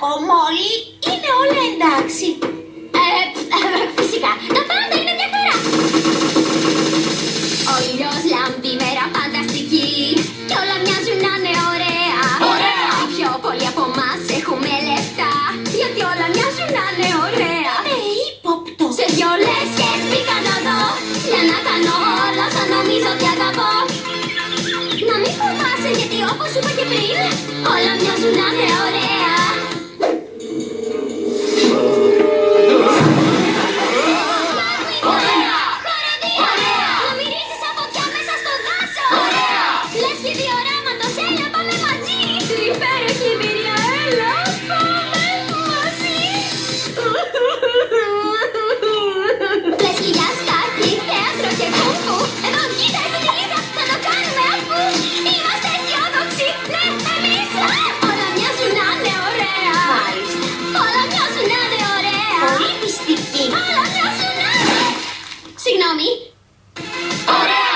κακό, Μόλι. Είναι όλα εντάξει. Ε, ε, φυσικά, τα πάντα είναι μια χαρά. Ο ήλιος λάμπει μέρα φανταστική Κι όλα μοιάζουν να είναι ωραία Ωραία! Οι πιο πολλοί από εμάς έχουμε λεφτά Γιατί όλα μοιάζουν να είναι ωραία Είναι ύποπτο. Σε δυο λέσχες μπήκα να δω Για να κάνω όλα όσα νομίζω ότι αγαπώ Να μην φοβάσαι γιατί όπως σου είπα και πριν Όλα μοιάζουν να είναι ωραία Ωραία! Θέατρο και κούφου Εδώ κοίτα έχω τη λίδα, θα το κάνουμε αφού Είμαστε αισιόδοξοι, ναι εμείς Όλα μοιάζουν να είναι ωραία Μάλιστα. Όλα μοιάζουν να είναι ωραία Πολύ πιστική. Όλα μοιάζουν να είναι Συγγνώμη, Ωραία!